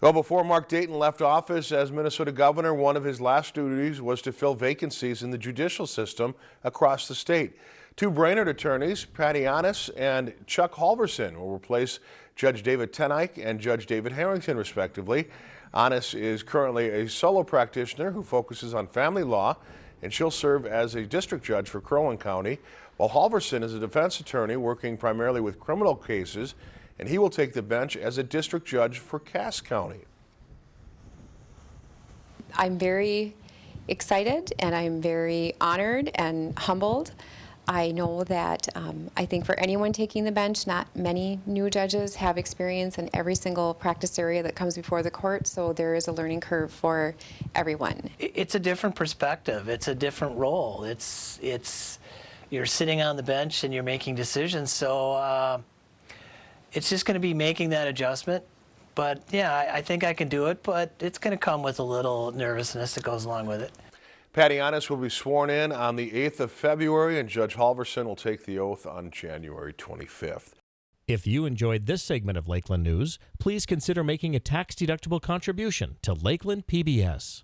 Well, before Mark Dayton left office as Minnesota governor, one of his last duties was to fill vacancies in the judicial system across the state. Two Brainerd attorneys, Patty Aanes and Chuck Halverson, will replace Judge David Ten Eyck and Judge David Harrington, respectively. Aanes is currently a solo practitioner who focuses on family law, and she'll serve as a district judge for Crow Wing County, while Halverson is a defense attorney working primarily with criminal cases and he will take the bench as a district judge for Cass County. I'm very excited and I'm very honored and humbled. I know that um, I think for anyone taking the bench, not many new judges have experience in every single practice area that comes before the court, so there is a learning curve for everyone. It's a different perspective. It's a different role. It's it's you're sitting on the bench and you're making decisions. So uh, it's just going to be making that adjustment. But yeah, I, I think I can do it, but it's going to come with a little nervousness that goes along with it. Patty Aanes will be sworn in on the 8th of February, and Judge Halverson will take the oath on January 25th. If you enjoyed this segment of Lakeland News, please consider making a tax-deductible contribution to Lakeland PBS.